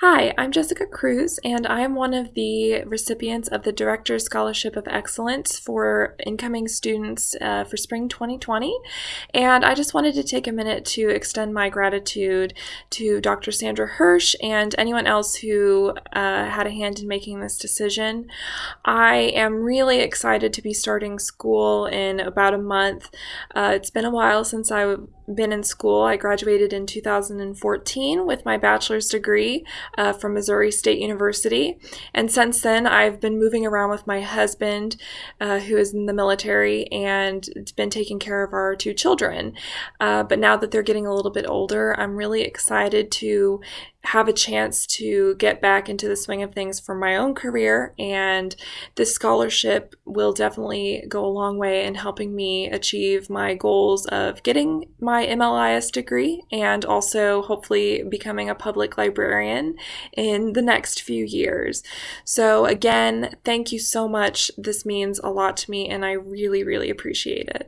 Hi, I'm Jessica Cruz, and I am one of the recipients of the Director's Scholarship of Excellence for incoming students uh, for spring 2020. And I just wanted to take a minute to extend my gratitude to Dr. Sandra Hirsch and anyone else who uh, had a hand in making this decision. I am really excited to be starting school in about a month. Uh, it's been a while since I've been in school. I graduated in 2014 with my bachelor's degree uh, from Missouri State University. And since then, I've been moving around with my husband, uh, who is in the military, and been taking care of our two children. Uh, but now that they're getting a little bit older, I'm really excited to have a chance to get back into the swing of things for my own career. And this scholarship will definitely go a long way in helping me achieve my goals of getting my MLIS degree and also hopefully becoming a public librarian in the next few years. So, again, thank you so much. This means a lot to me, and I really, really appreciate it.